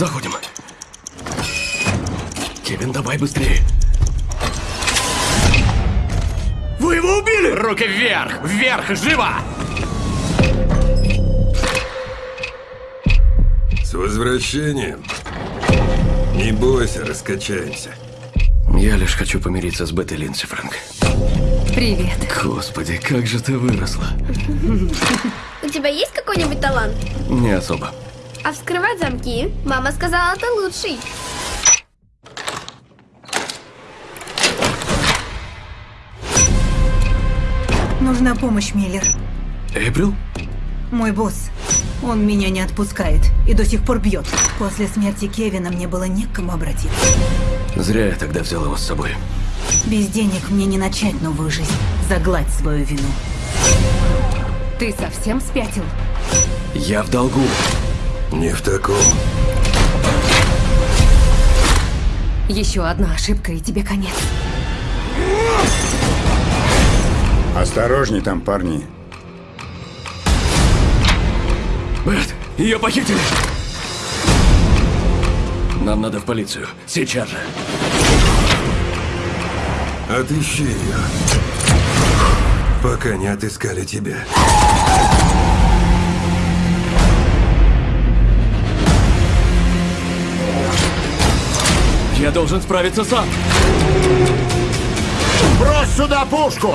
Заходим. Кевин, давай быстрее. Вы его убили! Руки вверх! Вверх! Живо! С возвращением. Не бойся, раскачаемся. Я лишь хочу помириться с Беттой Линдси, Фрэнк. Привет. Господи, как же ты выросла. У тебя есть какой-нибудь талант? Не особо. А вскрывать замки? Мама сказала, ты лучший. Нужна помощь, Миллер. Эйприл? Мой босс. Он меня не отпускает и до сих пор бьет. После смерти Кевина мне было не к кому обратиться. Зря я тогда взял его с собой. Без денег мне не начать новую жизнь. Загладь свою вину. Ты совсем спятил? Я в долгу. Не в таком. Еще одна ошибка, и тебе конец. Осторожней там, парни. Бет, ее похитили! Нам надо в полицию. Сейчас же. Отыщи ее. Пока не отыскали тебя. Должен справиться сам. Брось сюда пушку!